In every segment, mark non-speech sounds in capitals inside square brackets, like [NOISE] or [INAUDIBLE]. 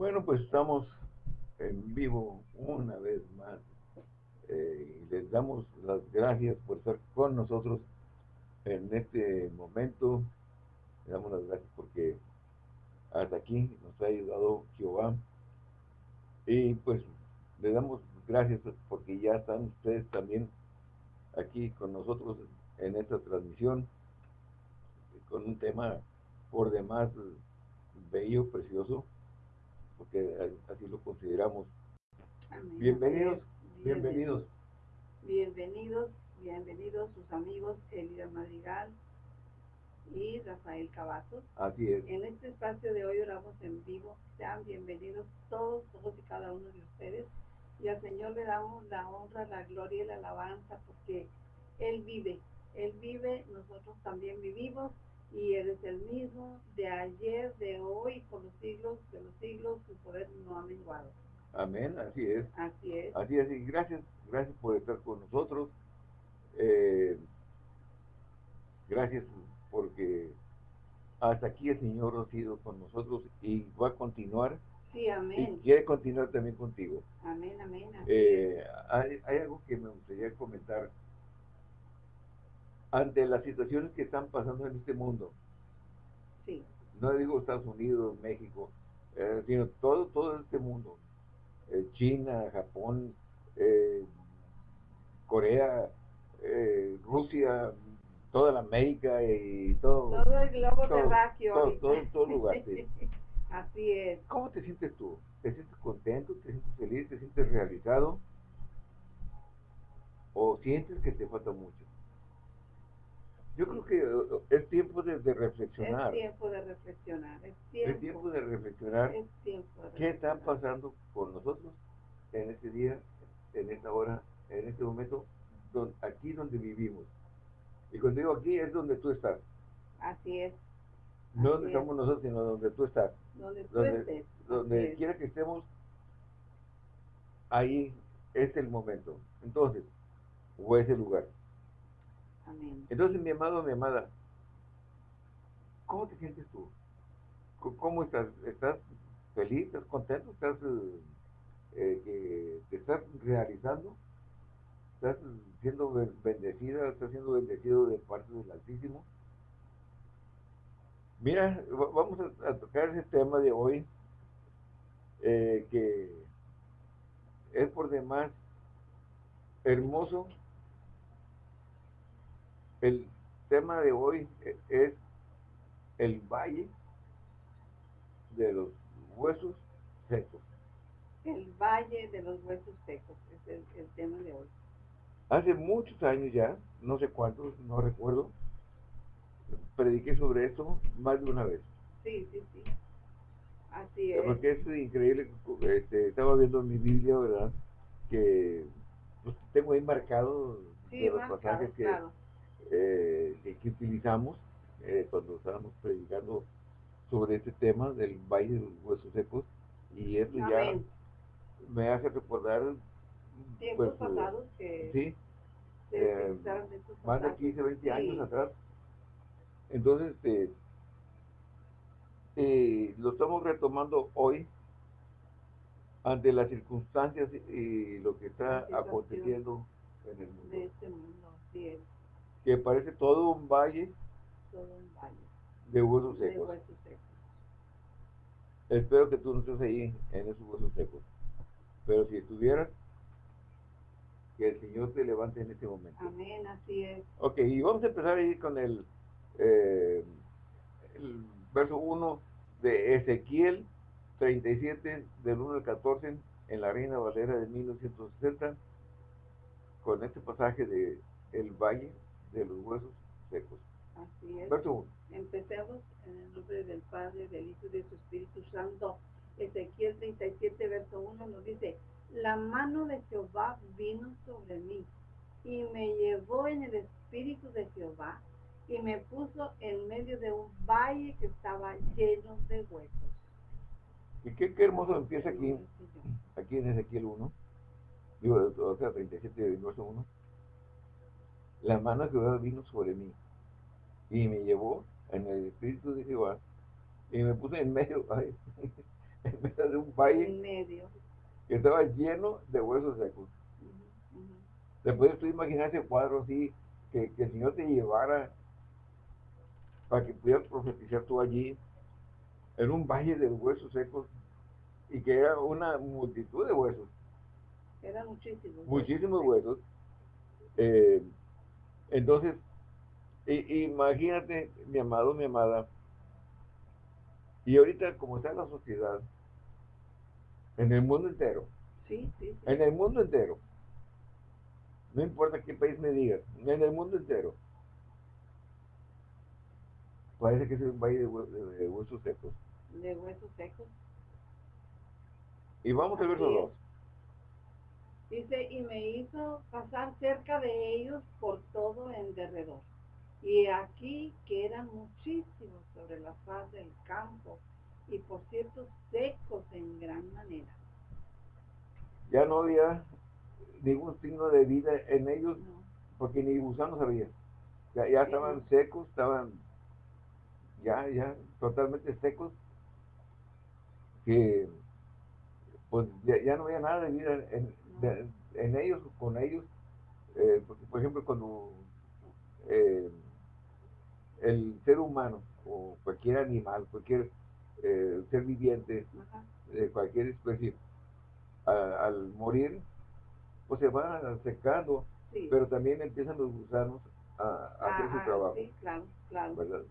Bueno, pues estamos en vivo una vez más. Eh, y les damos las gracias por estar con nosotros en este momento. Le damos las gracias porque hasta aquí nos ha ayudado Jehová. Y pues le damos gracias porque ya están ustedes también aquí con nosotros en esta transmisión con un tema por demás bello, precioso, porque así lo consideramos. Bienvenidos, bienvenidos. Bienvenidos, bienvenidos sus amigos Elida Madrigal y Rafael Cavazos. Así es. En este espacio de hoy oramos en vivo. Sean bienvenidos todos, todos y cada uno de ustedes. Y al Señor le damos la honra, la gloria y la alabanza porque Él vive. Él vive, nosotros también vivimos y eres el mismo de ayer, de hoy, por los siglos de los siglos, su poder no ha menguado. Amén, así es. Así es. Así es, y gracias, gracias por estar con nosotros. Eh, gracias porque hasta aquí el Señor ha sido con nosotros y va a continuar. Sí, amén. Y quiere continuar también contigo. Amén, amén. Eh, hay, hay algo que me gustaría comentar ante las situaciones que están pasando en este mundo. Sí. No digo Estados Unidos, México, eh, sino todo, todo este mundo. Eh, China, Japón, eh, Corea, Rusia, toda la América y todo. Todo el globo terráqueo. Todo, todo, todo, lugar. [LAUGHS] Así es. ¿Cómo te sientes tú? ¿Te sientes contento? ¿Te sientes feliz? ¿Te sientes realizado? ¿O sientes que te falta mucho? Yo creo que es tiempo de, reflexionar. Es tiempo de reflexionar. Es tiempo, de reflexionar. Es tiempo de ¿Qué está pasando con nosotros en este día, en esta hora, en este momento, aquí donde vivimos? Y cuando digo aquí es donde tú estás. Así es. No donde estamos nosotros, sino donde tú estás. Donde estés. Donde quiera que estemos, ahí es el momento. Entonces, o es el lugar. Entonces, mi amado, mi amada, ¿cómo te sientes tú? ¿Cómo estás? ¿Estás feliz? ¿Estás contento? ¿Estás eh, eh, que te estás realizando? ¿Estás siendo bendecida? ¿Estás siendo bendecido de parte del Altísimo? Mira, vamos a, tocar ese tema de hoy eh, que es por demás hermoso el tema de hoy es el valle de los huesos secos. El valle de los huesos secos es el, tema de hoy. Hace muchos años ya, no sé cuántos, no recuerdo, prediqué sobre esto más de una vez. Sí, sí, sí. Así es. Porque es increíble, este, estaba viendo en mi Biblia, ¿verdad? Que pues, tengo ahí marcado los pasajes que, eh, que utilizamos eh, cuando estábamos predicando sobre este tema del Valle de los Huesos Secos y esto ya me hace recordar tiempos pues, pasados que sí, eh, más de 15, 20 años atrás. Entonces este, eh, lo estamos retomando hoy ante las circunstancias y lo que está aconteciendo en el mundo. De este mundo, sí que parece todo un valle, todo un valle de huesos secos. Espero que tú no estés ahí en esos huesos secos. Pero si estuvieras, que el Señor te levante en este momento. Amén, así es. Ok, y vamos a empezar ahí con el, eh, el verso 1 de Ezequiel 37, del 1 al 14, en la Reina Valera de 1960, con este pasaje de El Valle de los huesos secos. Así es. Verso Empecemos en el nombre del Padre, del Hijo y de su Espíritu Santo. Ezequiel 37, verso 1 nos dice, la mano de Jehová vino sobre mí y me llevó en el Espíritu de Jehová y me puso en medio de un valle que estaba lleno de huesos. Y qué, qué hermoso empieza aquí, aquí en Ezequiel 1, digo, o sea, 37, verso 1 la mano de Jehová vino sobre mí y me llevó en el espíritu de Jehová y me puse en medio, [LAUGHS] en medio de un valle En medio. que estaba lleno de huesos secos. Ujú. ¿Te puedes tú imaginar ese cuadro así, que, que el Señor te llevara para que pudieras profetizar tú allí, en un valle de huesos secos, y que era una multitud de huesos, Era muchísimo. muchísimos huesos? Eh, entonces, imagínate, mi amado, mi amada, y ahorita como está la sociedad, en el mundo entero, Sí, sí, sí. en el mundo entero, no importa qué país me digas, en el mundo entero, parece que es un valle de, hue- de- de huesos secos. De huesos secos. Y vamos al verso Así es. 2. Dice, y me hizo pasar cerca de ellos por todo en derredor. Y aquí que eran muchísimos sobre la faz del campo, y por cierto secos en gran manera. Ya no había ningún signo de vida en ellos, No, porque ni gusanos había. Ya, ya estaban secos, estaban ya, ya totalmente secos, que pues ya, ya no había nada de vida en, de- en ellos, con ellos. Eh, porque, por ejemplo, cuando eh, el ser humano o cualquier animal, cualquier eh, ser viviente, de cualquier especie, a- al morir, pues se va secando, Sí. pero también empiezan los gusanos a, a hacer su trabajo, Sí, claro, claro. ¿verdad?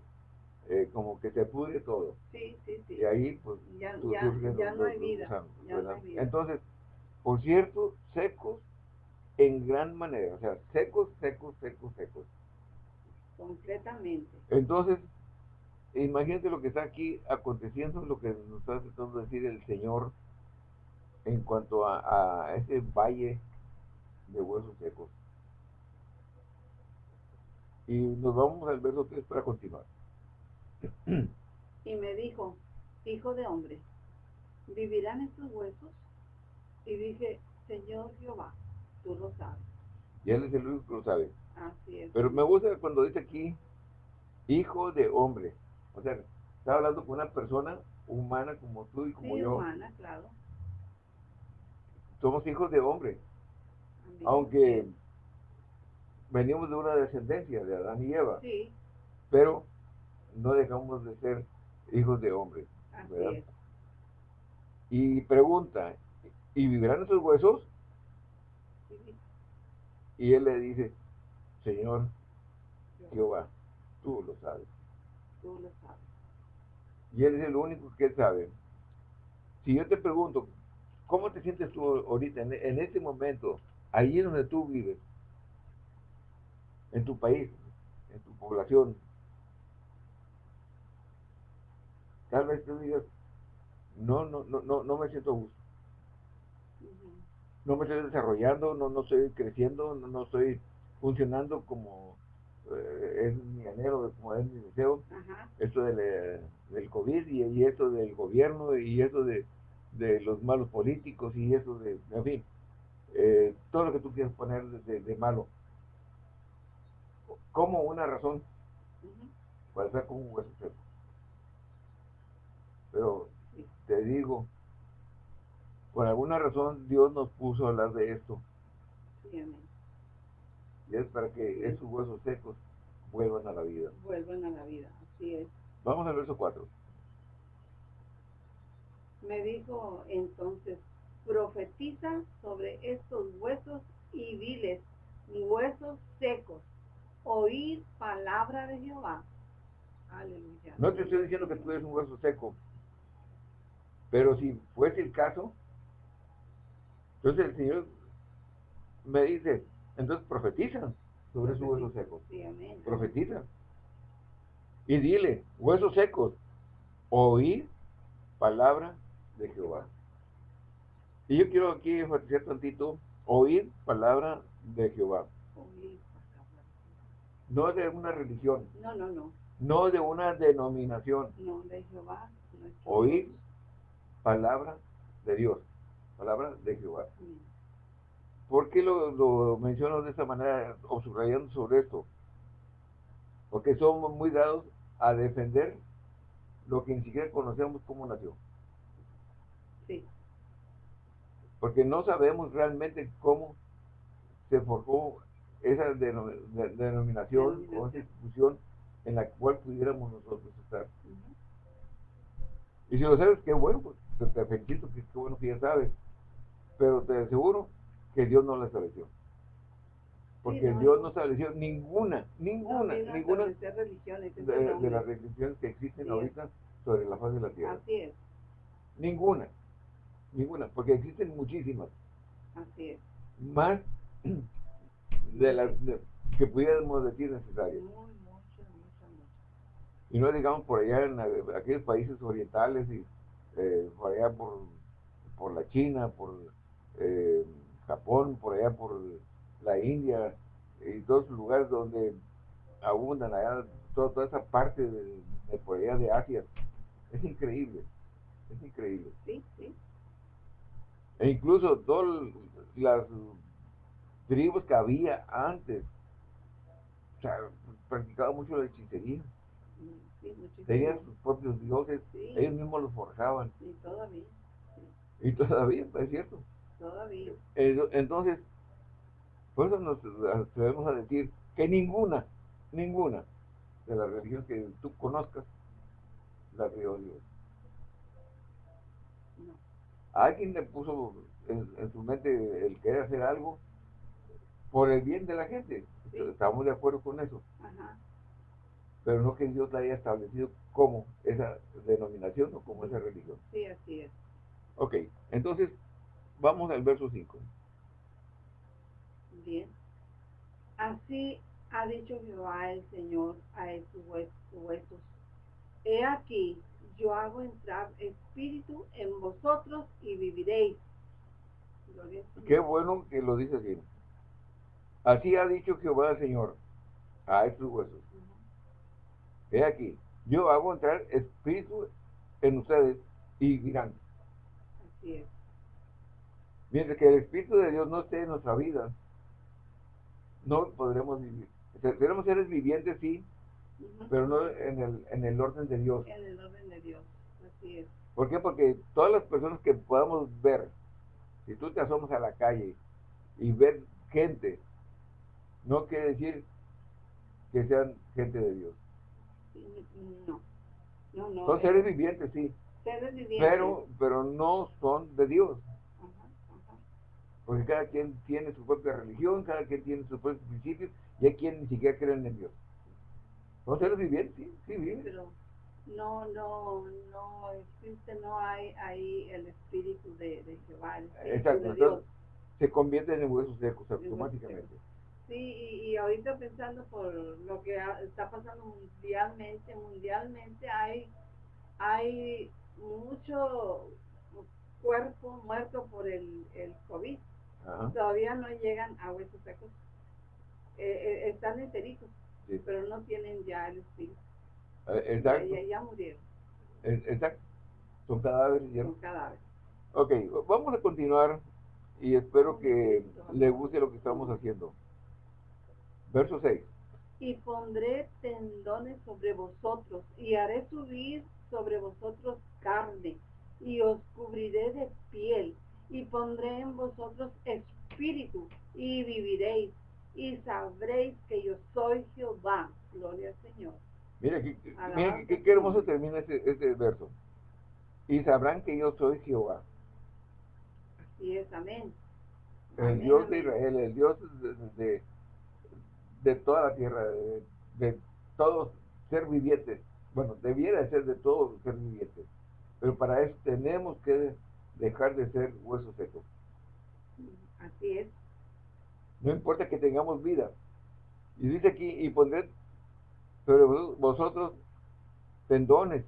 Eh, como que se pudre todo. Sí, sí, sí. Y ahí, pues, Ya, ya, ya los- no hay vida. gusanos, Ya no hay vida. Entonces, por cierto, secos en gran manera, o sea, secos, secos, secos, secos. Completamente. Entonces, imagínate lo que está aquí aconteciendo, lo que nos está tratando de decir el Señor en cuanto a, a ese valle de huesos secos. Y nos vamos al verso 3 para continuar. Y me dijo, hijo de hombre, ¿vivirán estos huesos? Y dije, Señor Jehová, tú lo sabes. Y Él es el único que lo sabe. Así es. Pero me gusta cuando dice aquí, hijo de hombre. O sea, está hablando con una persona humana como tú y como Sí, yo. humana, claro. Somos hijos de hombre. Amén. Aunque venimos de una descendencia de Adán y Eva. Sí, pero no dejamos de ser hijos de hombre. así ¿verdad? es. Y pregunta, ¿y vivirán esos huesos? Y él le dice, Señor Jehová, tú lo sabes. tú lo sabes. Y él es el único que sabe. Si yo te pregunto, ¿cómo te sientes tú ahorita, en, en este momento, allí donde tú vives, en tu país, en tu población? Tal vez tú digas, no, no, no, no, no me siento gusto. No me estoy desarrollando, no, no estoy creciendo, no, no estoy funcionando como eh, es mi anhelo, como es mi deseo. Ajá, Esto del, del COVID y, y esto del gobierno y esto de, de los malos políticos y eso de, en fin, eh, todo lo que tú quieras poner de, de- malo. Como una razón para estar como un hueso seco. Pero te digo, por alguna razón Dios nos puso a hablar de esto. Sí, amén. Y es para que esos huesos secos vuelvan a la vida. Vuelvan a la vida, así es. Vamos al verso 4. Me dijo entonces, profetiza sobre estos huesos y diles, huesos secos, oír palabra de Jehová. Aleluya. No te estoy diciendo que tú eres un hueso seco, pero si fuese el caso, entonces el Señor me dice, entonces profetiza sobre esos huesos secos. Sí. Profetiza. Y dile, huesos secos, oír palabra de Jehová. Y yo quiero aquí enfatizar tantito, oír palabra de Jehová. No de una religión, No, no, no. no de una denominación, No, de Jehová. Oír. Palabra de Dios, palabra de Jehová. ¿Por qué lo, lo menciono de esta manera o subrayando sobre esto? Porque somos muy dados a defender lo que ni siquiera conocemos cómo nació. Sí. Porque no sabemos realmente cómo se forjó esa denom- de- denominación o esa institución en la cual pudiéramos nosotros estar. Y si lo sabes, qué bueno, pues te, te felicito, que qué bueno que ya sabes. Pero te aseguro que Dios no la estableció. Porque no, Dios no. estableció ninguna, ninguna, No ninguna religiones, de, las religiones que existen Sí. ahorita sobre la faz de la tierra. Así es, Ninguna, ninguna, porque existen muchísimas, así es. más de las de- que pudiéramos decir Muy, necesarias. Y no digamos por allá en eh, aquellos países orientales y eh, por allá por, por la China, por eh, Japón, por allá por la India y todos los lugares donde abundan allá, toda, toda esa parte de, de por allá de Asia. Es increíble, es increíble. Sí, sí, E incluso todas las tribus que había antes, o sea, practicaban mucho la hechicería. sí. Tenían sus propios dioses, Sí. ellos mismos los forjaban. Y todavía, Y todavía, es cierto. Todavía. Ento- Entonces, por eso nos atrevemos a decir que ninguna, ninguna de las religiones que tú conozcas la creó Dios. No. Alguien le puso en, en su mente el querer hacer algo por el bien de la gente. Sí. Estamos de acuerdo con eso. Ajá. Pero no que Dios la haya establecido como esa denominación o como esa religión. Sí, así es. Ok, entonces vamos al verso 5. Bien. Así ha dicho Jehová el Señor a estos hue- huesos. He aquí, yo hago entrar espíritu en vosotros y viviréis. Qué bueno que lo dice así. Así ha dicho Jehová el Señor a estos huesos. He aquí, yo hago entrar espíritu en ustedes y vivirán. Así es. Mientras que el Espíritu de Dios no esté en nuestra vida, no podremos vivir. Seremos seres vivientes, sí, pero no en el, en el orden de Dios. En el orden de Dios. Así es. ¿Por qué? Porque todas las personas que podamos ver, si tú te asomas a la calle y ver gente, no quiere decir que sean gente de Dios. No. No, no. Son eh, seres vivientes, sí, seres vivientes. pero, pero no son de Dios. Porque cada quien tiene su propia religión, cada quien tiene sus propios principios, y hay quien ni siquiera creen en Dios. Son seres vivientes, sí, sí, viven. pero no, no, no existe, no hay ahí el espíritu de, de Jehová, el espíritu Exacto, de Dios. entonces se convierten en huesos secos automáticamente. Sí, y, y ahorita pensando por lo que está pasando mundialmente, mundialmente hay, hay mucho cuerpo muerto por el, el COVID. Ajá, Todavía no llegan a huesos secos. Eh, eh, están enteritos, sí. pero no tienen ya el espíritu. Ya, Exacto, ya, ya murieron, exacto. Son cadáveres ya. son cadáveres. Ok, vamos a continuar y espero que le guste lo que estamos haciendo. Verso 6. y pondré tendones sobre vosotros, y haré subir sobre vosotros carne, y os cubriré de piel, y pondré en vosotros espíritu, y viviréis, y sabréis que yo soy Jehová. Gloria al Señor. Mira, Alabanza mira hermoso termina este, este verso. Y sabrán que yo soy Jehová, Y es amén. el Amén, Dios de. Israel, el Dios de, de, de toda la tierra, de, de todo ser viviente. Bueno, debiera ser de todo ser viviente. Pero para eso tenemos que dejar de ser huesos secos. Así es. No importa que tengamos vida. Y dice aquí, y pondré sobre vos- vosotros tendones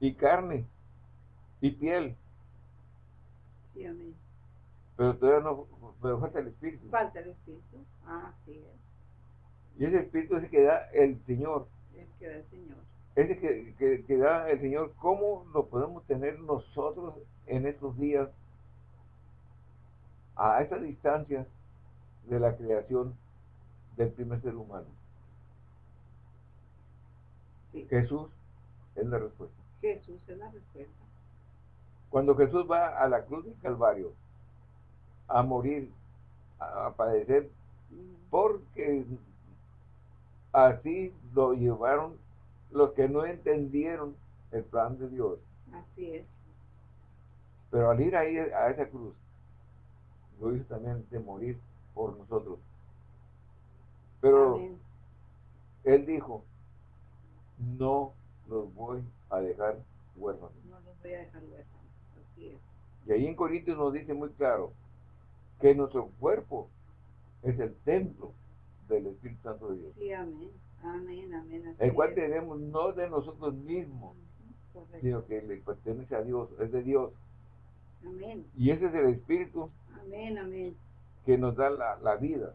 y carne y piel. Sí, amén. Pero todavía no, pero falta el espíritu. Falta el espíritu. Ah, así es. Y ese espíritu es el que da el Señor. Es que da el Señor. Ese que, que, que da el Señor. ¿Cómo lo podemos tener nosotros en estos días a esa distancia de la creación del primer ser humano? Sí. Jesús es la respuesta. Jesús es la respuesta. Cuando Jesús va a la cruz del Calvario a morir, a, padecer, porque así lo llevaron los que no entendieron el plan de Dios. Así es. Pero al ir ahí a esa cruz, lo hizo también de morir por nosotros. Pero él dijo, no los voy a dejar huérfanos. No los voy a dejar huérfanos. Así es. Y ahí en Corintios nos dice muy claro que nuestro cuerpo es el templo del Espíritu Santo de Dios. Sí, amén. Amén, amén. el cual tenemos no de nosotros mismos, sino que le pertenece a Dios, es de Dios. Amén. Y ese es el Espíritu amén, amén. que nos da la, la vida.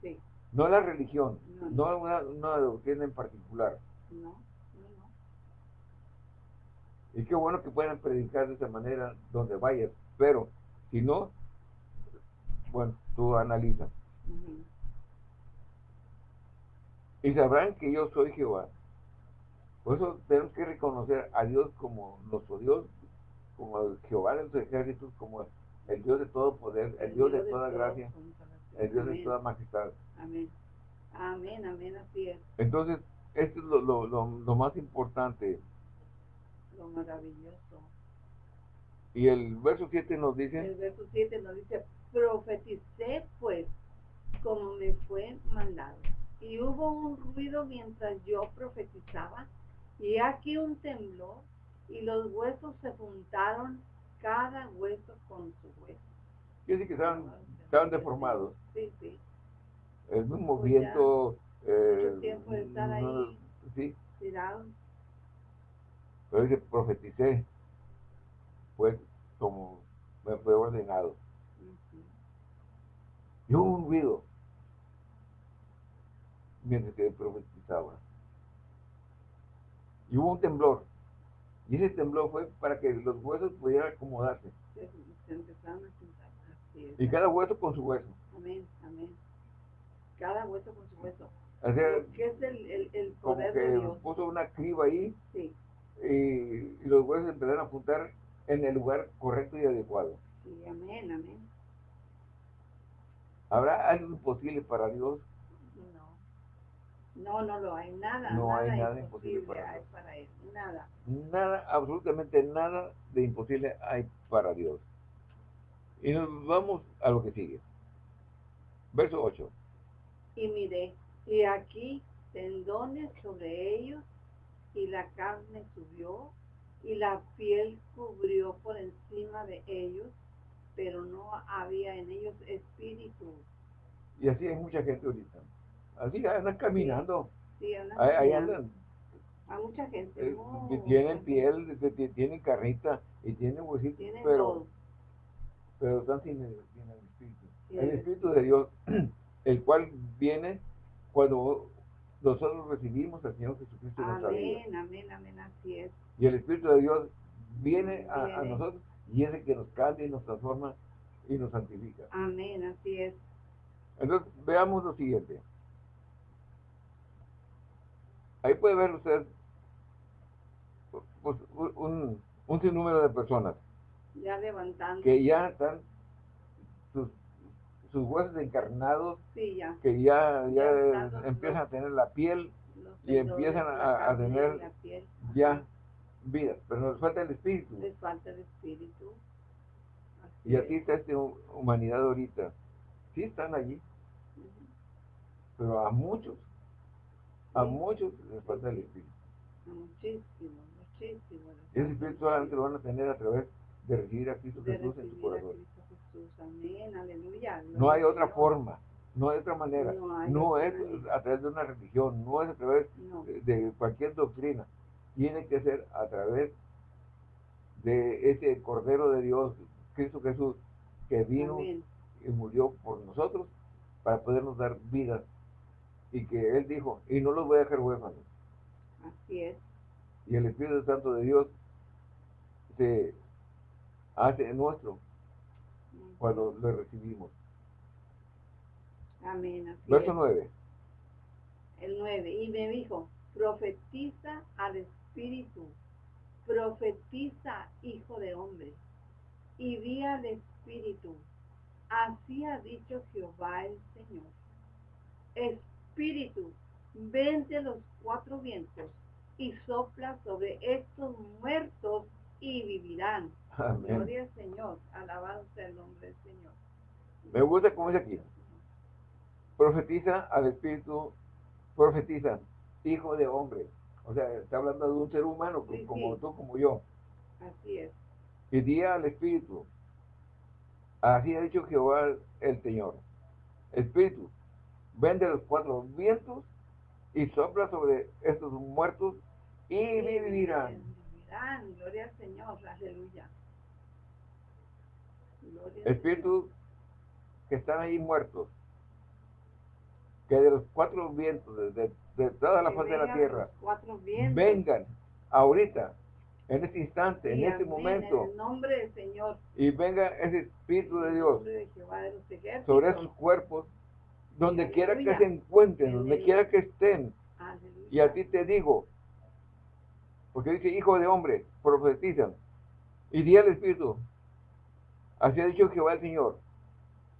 Sí. No la religión, no, una, una, doctrina en particular. No, no, no. Y qué bueno que puedan predicar de esa manera donde vayas, pero si no, bueno, tú analiza. Y sabrán que yo soy Jehová. Por eso tenemos que reconocer a Dios como nuestro Dios, como el Jehová de los ejércitos, como el Dios de todo poder, el, Dios, de, toda gracia, el Dios de toda majestad. Amén. Amén, amén, así es. Entonces, esto es lo, lo, lo, más importante. Lo maravilloso. Y el verso 7 nos dice. El verso 7 nos dice, profeticé pues como me fue mandado. Y hubo un ruido mientras yo profetizaba, y aquí un temblor, y los huesos se juntaron, cada hueso con su hueso. Quiere decir que estaban, estaban deformados. Sí, sí. El mismo pues viento. Eh, tiempo de estar ahí. Sí. Tirado. Pero dice, profeticé, pues como me fue ordenado. Y hubo un ruido mientras que profetizaba. Y hubo un temblor. Y ese temblor fue para que los huesos pudieran acomodarse. Y cada hueso con su hueso. Amén, amén. Cada hueso con su hueso. O sea, ¿Qué es el, el, el poder como que de Dios? puso una criba ahí sí. y, los huesos empezaron a apuntar en el lugar correcto y adecuado. Sí, amén, amén. ¿Habrá algo imposible para Dios? No. No, lo hay. Nada, no nada hay nada imposible para, para Él. Nada. Nada, absolutamente nada de imposible hay para Dios. Y nos vamos a lo que sigue. Verso 8. Y miré, y aquí tendones sobre ellos, y la carne subió, y la piel cubrió por encima de ellos, pero no había en ellos espíritu. Y así hay mucha gente ahorita. Así andan caminando. Sí, andan ahí, andan. Hay mucha gente. Eh, tienen piel, tienen carnita y tienen huesitos, pero, pero están sin el, espíritu. el espíritu de Dios, [CLEARS THROAT] el cual viene cuando nosotros recibimos al Señor Jesucristo en nuestra vida. Amén, amén, amén, así es. Y el Espíritu de Dios viene a, nosotros y es el que nos cambia y nos transforma y nos santifica. Amén, así es. Entonces, veamos lo siguiente. Ahí puede ver usted pues, un, un sinnúmero de personas. Ya levantando. Que ya están sus, sus huesos encarnados. Sí, ya. Que ya, ya, empiezan a tener la piel y empiezan a, a tener ya vida, pero nos falta el espíritu. Les falta el espíritu. y así está esta humanidad ahorita. Sí están allí, pero a muchos, a muchos les falta el espíritu. Muchísimo, muchísimo. Ese espíritu solamente lo van a tener a través de recibir a Cristo Jesús en su corazón. Amén, aleluya. No hay otra forma. No hay otra manera. No, es a través de una religión, no es a través de cualquier doctrina tiene que ser a través de ese Cordero de Dios, Cristo Jesús, que vino y murió por nosotros para podernos dar vida. Y que Él dijo, y no los voy a dejar huérfanos. Así es. Y el Espíritu Santo de Dios se hace nuestro cuando lo recibimos. Amén. Verso 9. El 9. Y me dijo, profetiza al Espíritu, profetiza, hijo de hombre, y di al Espíritu, así ha dicho Jehová el Señor. Espíritu, vente los cuatro vientos y sopla sobre estos muertos y vivirán. Gloria al Señor, alabado sea el nombre del Señor. Me gusta como es aquí. Profetiza al Espíritu, profetiza, hijo de hombre. O sea, está hablando de un ser humano como tú, como yo. Así es. Y día al Espíritu. Así ha dicho Jehová el Señor. Espíritu, vende los cuatro vientos y sopla sobre estos muertos y vivirán. Vivirán, gloria al Señor, aleluya. Espíritu que están ahí muertos, que de los cuatro vientos, de, de, toda la faz de la tierra, vengan ahorita, en este instante, en este momento, en el nombre del Señor, y venga ese Espíritu de Dios sobre esos cuerpos, donde quiera que se encuentren, donde quiera que estén. Y a ti te digo, porque dice, hijo de hombre, profetizan, y di al Espíritu, así ha dicho Jehová el Señor,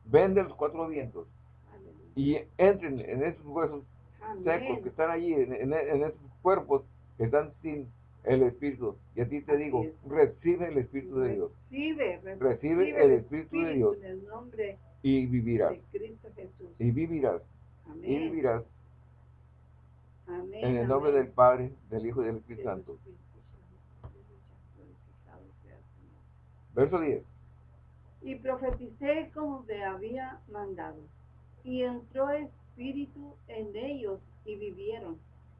vende los cuatro vientos y entren en esos huesos secos que están allí, en, esos cuerpos que están sin el Espíritu. Y a ti te digo, recibe el Espíritu de Dios. Recibe, recibe, el Espíritu, de Dios. En el nombre y vivirás. De Cristo Jesús. Y vivirás. Amén. Y vivirás. Amén, en el nombre del Padre, del Hijo y del Espíritu Santo. Verso 10 y profeticé como te había mandado. Y entró espíritu en ellos y vivieron,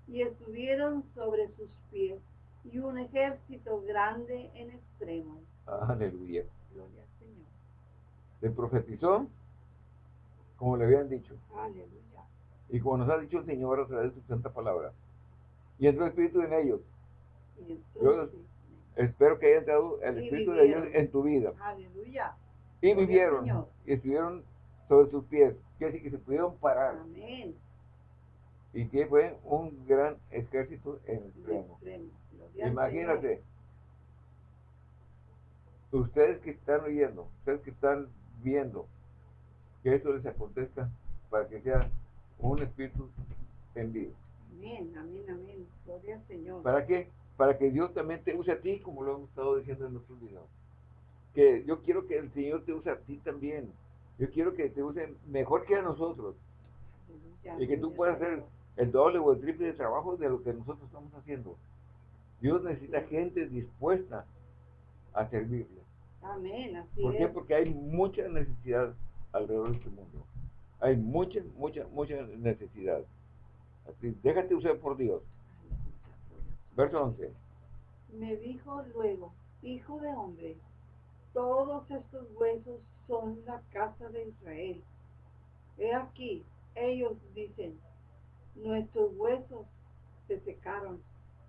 y estuvieron sobre sus pies, y un ejército grande en extremo. Aleluya. Gloria. Le profetizó como le habían dicho. Aleluya. Y como nos ha dicho el Señor a través de su santa palabra. Y entró el espíritu en ellos. Yo espero que haya entrado el espíritu de ellos en tu vida. Aleluya y vivieron y estuvieron sobre sus pies, que así que se pudieron parar. Amén. Y que fue un gran ejército en extremo. Imagínate, ustedes que están oyendo, ustedes que están viendo, que esto les acontezca para que sea un espíritu en vivo. Amén, amén, amén. Gloria al Señor. ¿Para qué? Para que Dios también te use a ti, como lo hemos estado diciendo en nuestros videos que yo quiero que el Señor te use a ti también. Yo quiero que te use mejor que a nosotros. y que tú puedas hacer el doble o el triple de trabajo de lo que nosotros estamos haciendo. Dios necesita gente dispuesta a servirle. Amén, así ¿Por qué? Porque hay mucha necesidad alrededor de este mundo. Hay mucha, mucha, mucha necesidad. Así, déjate usar por Dios. Verso 11. Me dijo luego, hijo de hombre, todos estos huesos son la casa de Israel. He aquí, ellos dicen, nuestros huesos se secaron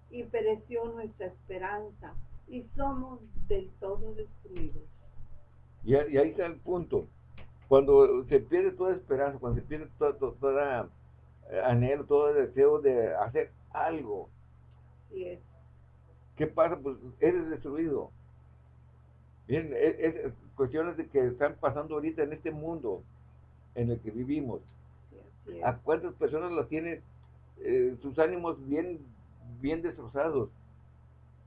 y pereció nuestra esperanza y somos del todo destruidos. Y, ahí está el punto. Cuando se pierde toda esperanza, cuando se pierde toda, toda, eh, anhelo, todo deseo de hacer algo. ¿Qué pasa? Pues eres destruido. Bien, es, cuestiones de que están pasando ahorita en este mundo en el que vivimos. ¿A cuántas personas las tienen eh, sus ánimos bien, bien destrozados,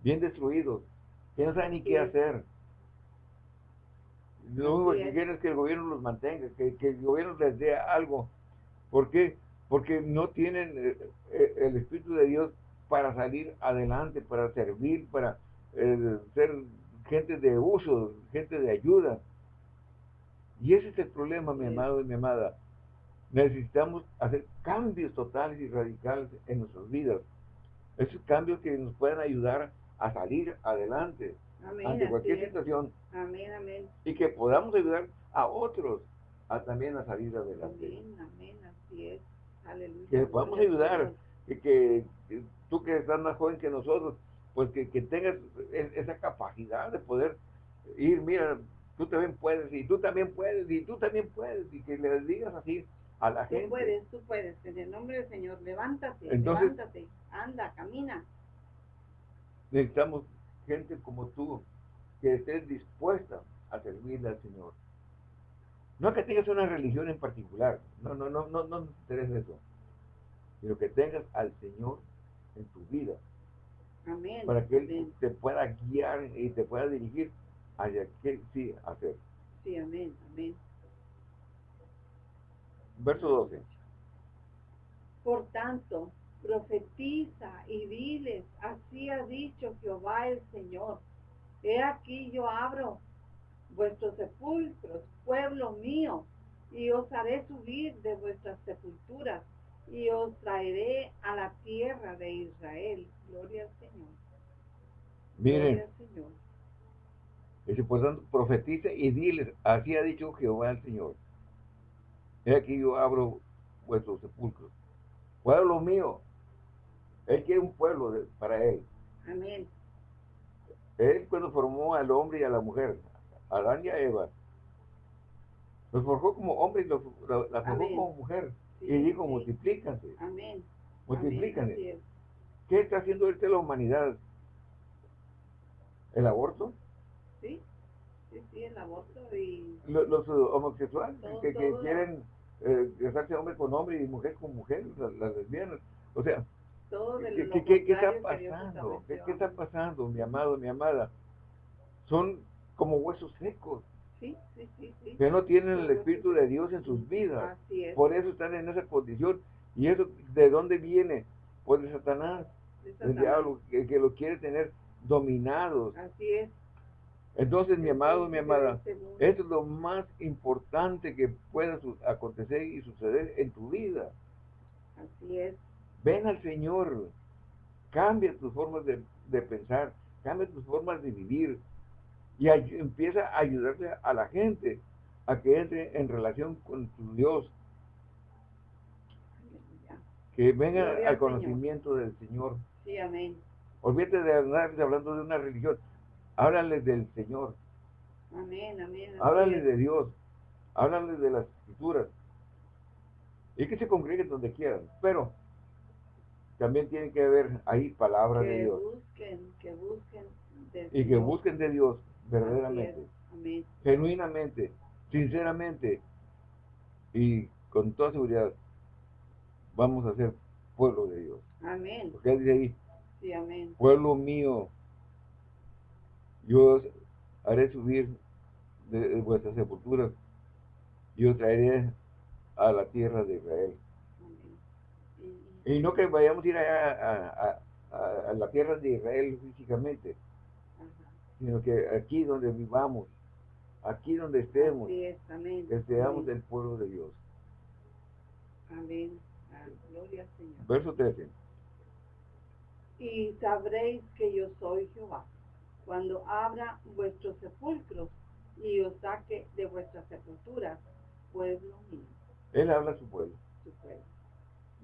bien destruidos? Que no saben ni qué hacer. Lo único que quieren es que el gobierno los mantenga, que, el gobierno les dé algo. ¿Por qué? Porque no tienen eh, eh, el Espíritu de Dios para salir adelante, para servir, para ser gente de uso, gente de ayuda. Y ese es el problema, mi amado y mi amada. Necesitamos hacer cambios totales y radicales en nuestras vidas. Esos cambios que nos puedan ayudar a salir adelante ante cualquier situación. Amén, amén. Y que podamos ayudar a otros a también a salir adelante. Amén, amén, así es. Aleluya. Que podamos ayudar, que, que, tú que estás más joven que nosotros, pues que, tengas e, esa capacidad de poder ir, mira, tú también puedes, y tú también puedes, y tú también puedes, y que le digas así a la gente. Tú puedes, tú puedes, en el nombre del Señor, levántate, levántate, anda, camina. Necesitamos gente como tú que estés dispuesta a servirle al Señor. No que tengas una religión en particular, no, no, no, no, no me interesa eso, sino que tengas al Señor en tu vida. Amén. Para que Él amén. te pueda guiar y te pueda dirigir hacia qué sí hacer. Sí, amén, amén. Verso 12. Por tanto, profetiza y diles, así ha dicho Jehová el Señor. He aquí yo abro vuestros sepulcros, pueblo mío, y os haré subir de vuestras sepulturas, y os traeré a la tierra de Israel. Gloria al Señor. Miren, Señor. dice, por tanto, profetiza y diles, así ha dicho Jehová el Señor. He aquí yo abro vuestros sepulcros. Pueblo mío, Él quiere un pueblo de- para Él. Amén. Él cuando formó al hombre y a la mujer, a Adán y a Eva, los forjó como hombre y los, la, la forjó Amén. como mujer. Sí, y dijo, sí. multiplícanse, Amén. Multiplícanse. ¿Qué está haciendo ahorita la humanidad? ¿El aborto? Sí, sí, sí, el aborto y Lo- Los, eh, homosexuales Todo, que, que todo. quieren eh, casarse hombre con hombre y mujer con mujer, las, las lesbianas. O sea, todo de ¿qué, lo qué- qué- qué está pasando? ¿Qué, qué está pasando, mi amado, mi amada? Son como huesos secos, Sí, sí, sí, sí. que no tienen el Espíritu de Dios en sus vidas. Así es. Por eso están en esa condición. ¿Y eso de dónde viene? Pues de Satanás, de Satanás. diablo, que, que lo quiere tener dominados. Así es. Entonces, mi El amado, mi amada, este esto es lo más importante que pueda acontecer y suceder en tu vida. Así es. Ven al Señor, cambia tus formas de, de pensar, cambia tus formas de vivir y empieza a ayudarle a la gente a que entre en relación con tu Dios, que venga al Señor. conocimiento del Señor. Sí, amén. Olvídate de andar hablando de una religión, háblale del Señor, Amén, amén. es. de Dios, háblale de las escrituras y que se congreguen donde quieran, pero también tiene que haber ahí palabra de que Dios busquen, que busquen del y que busquen de Dios verdaderamente. Amén. genuinamente, sinceramente y con toda seguridad vamos a ser pueblo de Dios. Amén. Porque él dice ahí, Sí, amén. pueblo mío, yo os haré subir de, de vuestras sepulturas y os traeré a la tierra de Israel. Y- no que vayamos a ir allá a, a- a- a la tierra de Israel físicamente, ajá. sino que aquí donde vivamos, aquí donde estemos, es, que seamos del pueblo de Dios. Amén. Ah, gloria al Señor. Verso 13. Y sabréis que yo soy Jehová, cuando abra vuestros sepulcros y os saque de vuestras sepulturas, pueblo mío, Él habla a su pueblo. su pueblo.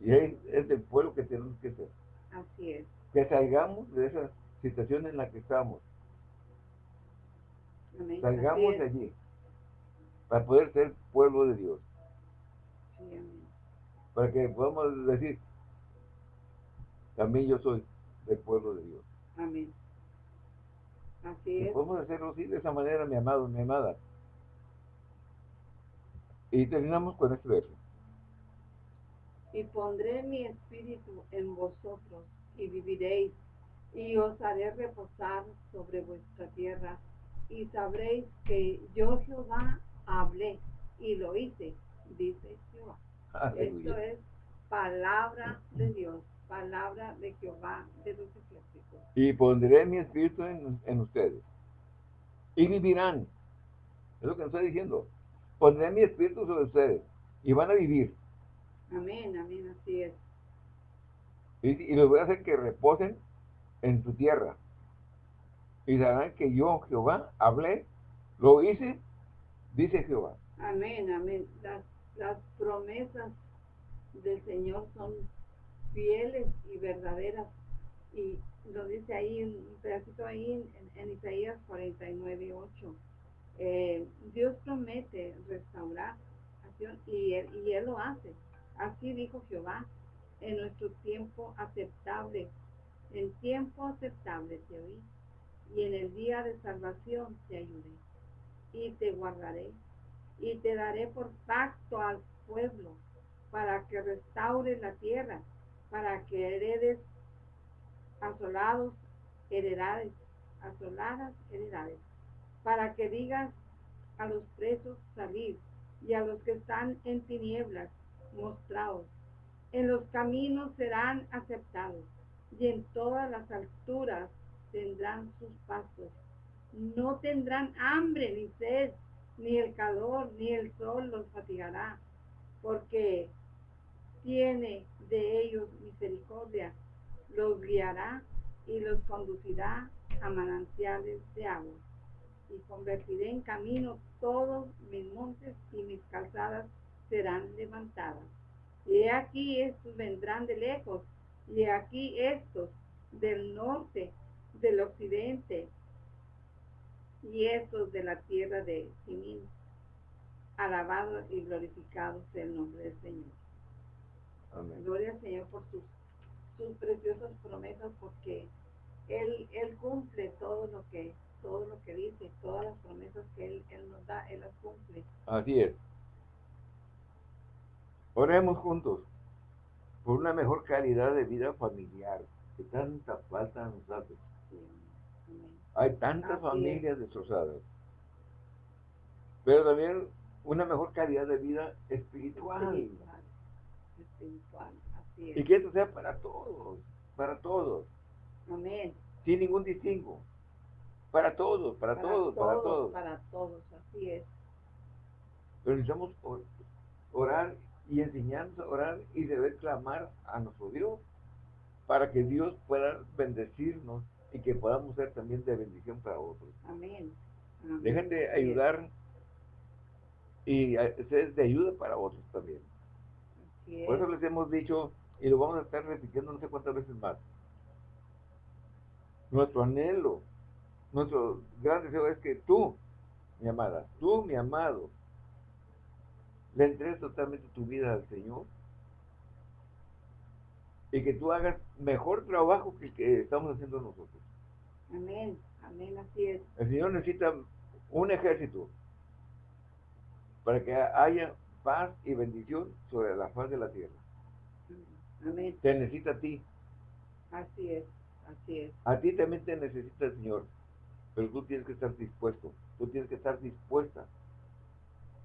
Y es, es del pueblo que tenemos que ser. Así es. Que salgamos de esa situación en la que estamos. Amén. Salgamos de allí. Para poder ser pueblo de Dios. Sí, amén. Para que podamos decir, también yo soy del pueblo de Dios. Amén. Así Y es. podemos hacerlo así, de esa manera, mi amado, mi amada. Y terminamos con este verso. Y pondré mi espíritu en vosotros y viviréis y os haré reposar sobre vuestra tierra y sabréis que yo Jehová hablé y lo hice, dice Jehová. Esto es palabra de Dios, palabra de Jehová de los ejércitos. Y pondré mi espíritu en, en ustedes. Y vivirán. Es lo que nos está diciendo. Pondré mi espíritu sobre ustedes. Y van a vivir. Amén, amén, así es. Y, y los voy a hacer que reposen en su tierra. Y sabrán que yo, Jehová, hablé, lo hice, dice Jehová. Amén, amén. Las, las promesas del Señor son fieles y verdaderas. Y lo dice ahí, un pedacito ahí en, en Isaías 49, 8. Eh, Dios promete restaurar acción y él, y él lo hace. Así dijo Jehová, en nuestro tiempo aceptable, en tiempo aceptable te oí y en el día de salvación te ayudé y te guardaré y te daré por pacto al pueblo para que restaures la tierra, para que heredes asolados heredades, asoladas heredades, para que digas a los presos salir y a los que están en tinieblas mostraos. En los caminos serán aceptados y en todas las alturas tendrán sus pasos. No tendrán hambre ni sed, ni el calor, ni el sol los fatigará, porque tiene de ellos misericordia, los guiará y los conducirá a manantiales de agua. Y convertiré en camino todos mis montes y mis calzadas serán levantadas. Y aquí estos vendrán de lejos, y aquí estos del norte, del occidente, y estos de la tierra de Simín. Alabado y glorificado sea el nombre del Señor. Amén. Gloria al Señor por sus, sus preciosas promesas, porque Él, Él cumple todo lo que todo lo que dice, todas las promesas que Él, él nos da, Él las cumple. Así es. Oremos juntos por una mejor calidad de vida familiar, que tanta falta nos hace. Hay tantas Así es. familias destrozadas. Pero también una mejor calidad de vida espiritual. Espiritual, espiritual, así Y es. que esto sea para todos, para todos, Amén. sin ningún distingo. Para todos, para, todos, para todos. Para todos, así es. Pero necesitamos or- orar y enseñarnos a orar y deber clamar a nuestro Dios para que Dios pueda bendecirnos y que podamos ser también de bendición para otros. Amén. Amén. Dejen de ayudar y a- ser de ayuda para otros también. Por eso es. les hemos dicho y lo vamos a estar repitiendo no sé cuántas veces más. Nuestro anhelo, nuestro gran deseo es que tú, mi amada, tú, mi amado, le entregues totalmente tu vida al Señor y que tú hagas mejor trabajo que el que estamos haciendo nosotros. Amén. Amén, así es. El Señor necesita un ejército para que haya paz y bendición sobre la faz de la tierra. Amén. Te necesita a ti, Así es. Así es. A ti también te necesita el Señor, pero tú tienes que estar dispuesto, tú tienes que estar dispuesta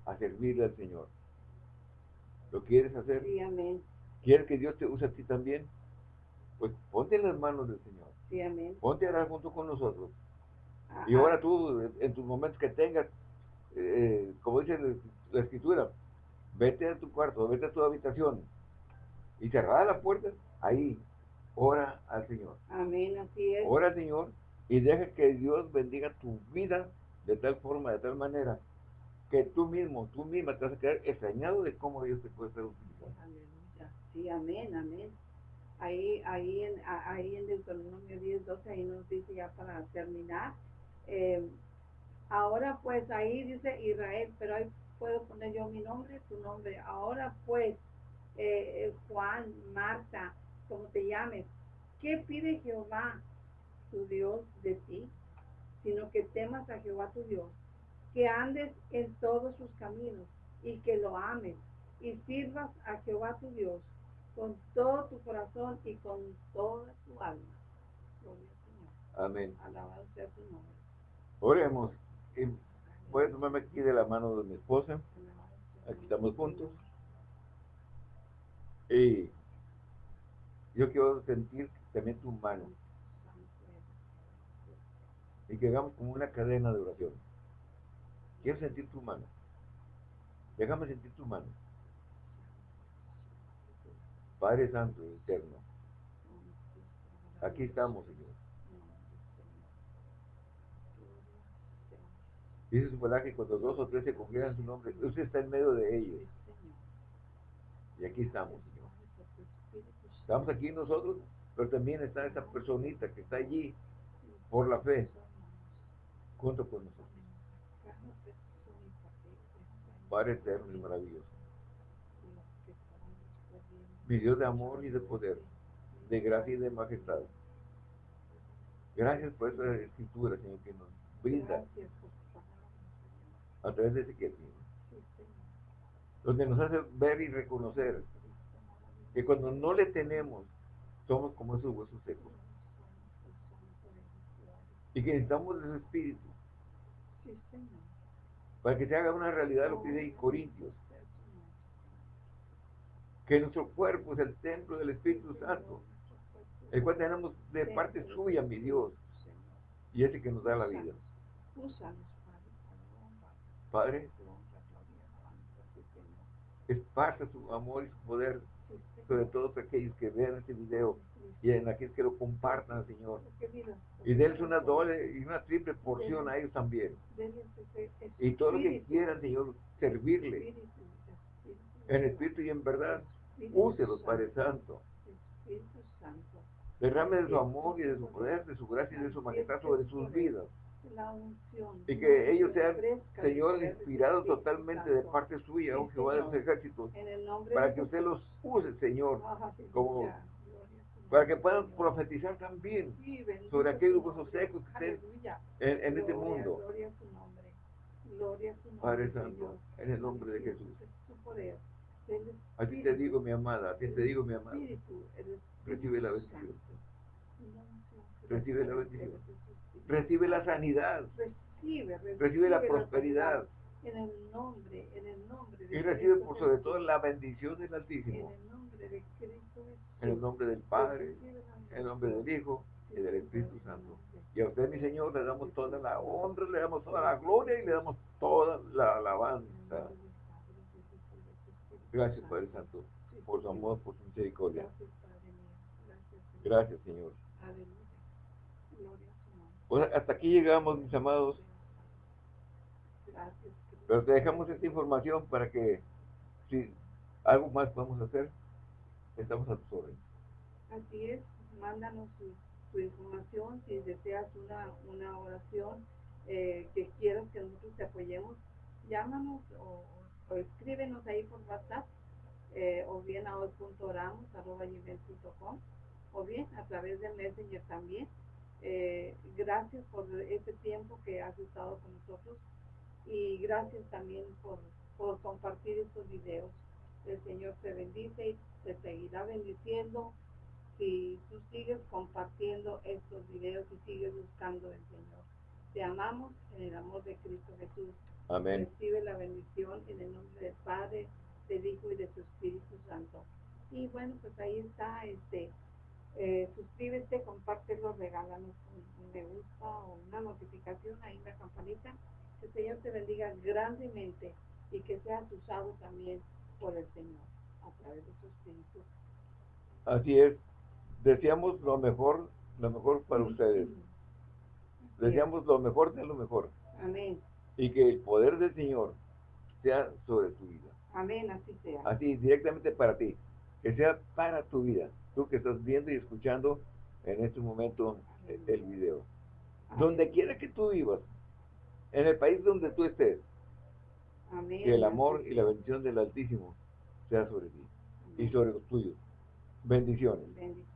a servirle al Señor. ¿Lo quieres hacer? Sí, amén. ¿Quieres que Dios te use a ti también? Pues ponte en las manos del Señor, Sí, amén. ponte a orar junto con nosotros. Ah, Y ahora tú, en tus momentos que tengas, eh, como dice la, la escritura, vete a tu cuarto, vete a tu habitación y cerrada la puerta, ahí, ora al Señor. Amén, así es. Ora al Señor y deja que Dios bendiga tu vida de tal forma, de tal manera, que tú mismo, tú misma te vas a quedar extrañado de cómo Dios te puede estar utilizando. Aleluya. Sí, amén, amén. Ahí, ahí, en, ahí en Deuteronomio 10, 12, ahí nos dice ya para terminar. eh, ahora pues ahí dice Israel, pero ahí puedo poner yo mi nombre, tu nombre. Ahora pues, eh, eh, Juan, Marta, como te llames, ¿qué pide Jehová tu Dios de ti? Sino que temas a Jehová tu Dios, que andes en todos sus caminos y que lo ames y sirvas a Jehová tu Dios con todo tu corazón y con toda tu alma. Gloria al Señor. Amén. Alabado sea tu nombre. Oremos. Y voy a tomarme aquí de la mano de mi esposa. Aquí estamos juntos. Y yo quiero sentir también tu mano y que hagamos como una cadena de oración. Quiero sentir tu mano. Déjame sentir tu mano. Padre Santo y Eterno, aquí estamos, Señor. Dice su palabra que cuando dos o tres se congregan su nombre, usted está en medio de ellos. Y aquí estamos, Señor. Estamos aquí nosotros, pero también está esa personita que está allí por la fe, junto con nosotros. Padre eterno y maravilloso. Mi de amor y de poder, de gracia y de majestad. Gracias por esa escritura, Señor, que nos brinda a través de Señor. Sí, Señor. Donde nos hace ver y reconocer que cuando no le tenemos, somos como esos huesos secos. Y que necesitamos de su espíritu. Para que se haga una realidad lo que dice Corintios. Que nuestro cuerpo es el templo del Espíritu Santo, el cual tenemos de parte suya, mi Dios, y ese que nos da la vida. Padre, esparza su amor y su poder sobre todos aquellos que vean este video y en aquellos que lo compartan, Señor. Y denles una doble y una triple porción a ellos también. Y todo lo que quieran, Señor, servirle. En espíritu y en verdad. Úselos, Padre Santo. Derrame de su amor y de su poder, de su gracia y de su majestad sobre sus vidas. Y que ellos sean, Señor, inspirados totalmente de parte suya, oh Jehová de los ejércitos, para que usted los use, Señor, como- para que puedan profetizar también Sí, sobre aquellos huesos secos que estén en, en este mundo. Gloria a tu nombre. Gloria a tu nombre. Padre. Santo, en el nombre de Jesús. A ti te digo, mi amada, a ti te digo, mi amada. Recibe la bendición. Recibe la bendición. Recibe la sanidad, Recibe, recibe la prosperidad En el nombre, en el nombre de y recibe por sobre todo la bendición del En Altísimo. el nombre de Cristo Jesús. En el nombre del Padre, en el nombre del Hijo y del Espíritu Santo. Y a usted, mi Señor, le damos toda la honra, le damos toda la gloria y le damos toda la alabanza. Gracias, Padre Santo, por su amor, por su misericordia. Gracias, Señor. Pues hasta aquí llegamos, mis amados. Pero te dejamos esta información para que, si algo más podemos hacer, estamos a tus órdenes. Así es, mándanos tu, tu información si deseas una, una oración eh, que quieras que nosotros te apoyemos, llámanos o, escríbenos ahí por WhatsApp eh, o bien a hoy.oramos.com o bien a través del Messenger también. Eh, gracias por este tiempo que has estado con nosotros y gracias también por, por compartir estos videos. El Señor te bendice y te seguirá bendiciendo si tú sigues compartiendo estos videos y sigues buscando el Señor. Te amamos en el amor de Cristo Jesús. Amén. Recibe la bendición en el nombre del Padre, del Hijo y de su Espíritu Santo. Y bueno, pues ahí está, este, eh, suscríbete, compártelo, regálanos un, un me gusta o una notificación ahí en la campanita. Que el Señor te bendiga grandemente y que seas usado también por el Señor a través de su Espíritu. Así es. Deseamos lo mejor, lo mejor para ustedes. Deseamos lo mejor de lo mejor. Amén. Y que el poder del Señor sea sobre tu vida. Amén, así sea. Así, directamente para ti. Que sea para tu vida. Tú que estás viendo y escuchando en este momento el video. Amén. Donde quiera que tú vivas, en el país donde tú estés, Amén. que el amor y la bendición del Altísimo sea sobre ti y sobre los tuyos. Bendiciones. Bendiciones.